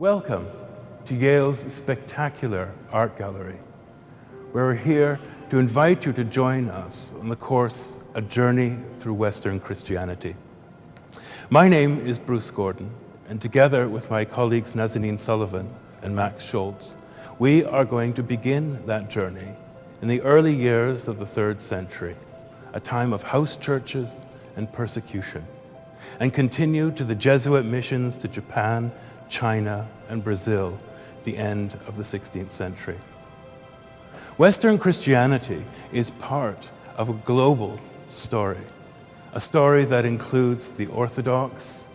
Welcome to Yale's spectacular art gallery. We're here to invite you to join us on the course A Journey Through Western Christianity. My name is Bruce Gordon, and together with my colleagues Nazanin Sullivan and Max Schultz, we are going to begin that journey in the early years of the third century, a time of house churches and persecution, and continue to the Jesuit missions to Japan, China, and Brazil, the end of the 16th century. Western Christianity is part of a global story, a story that includes the Orthodox,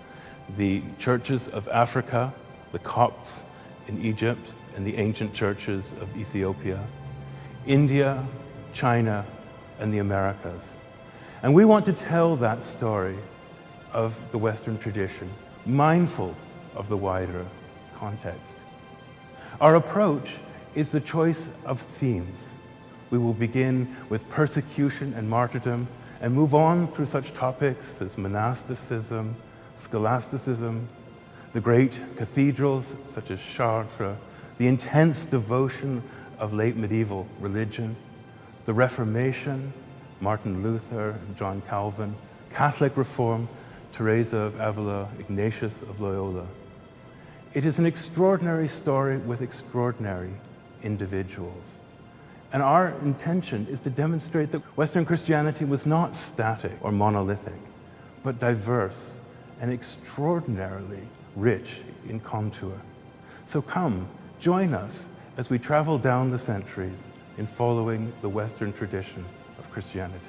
the churches of Africa, the Copts in Egypt, and the ancient churches of Ethiopia, India, China, and the Americas. And we want to tell that story of the Western tradition, mindful of the wider context. Our approach is the choice of themes. We will begin with persecution and martyrdom and move on through such topics as monasticism, scholasticism, the great cathedrals such as Chartres, the intense devotion of late medieval religion, the Reformation, Martin Luther, John Calvin, Catholic Reform, Teresa of Avila, Ignatius of Loyola. It is an extraordinary story with extraordinary individuals. And our intention is to demonstrate that Western Christianity was not static or monolithic, but diverse and extraordinarily rich in contour. So come, join us as we travel down the centuries in following the Western tradition of Christianity.